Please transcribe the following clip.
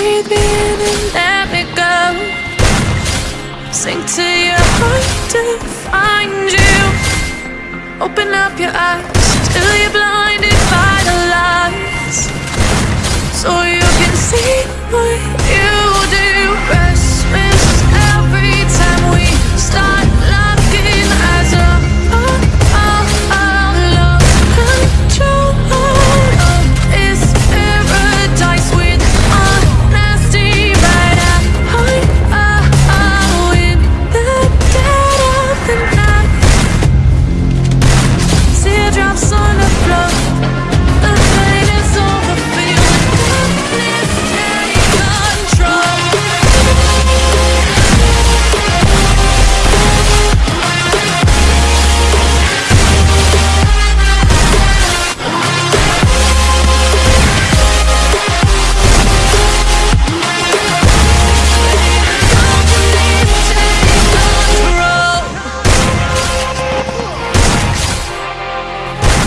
Breathe in and let me go. Sink to your heart to find you. Open up your eyes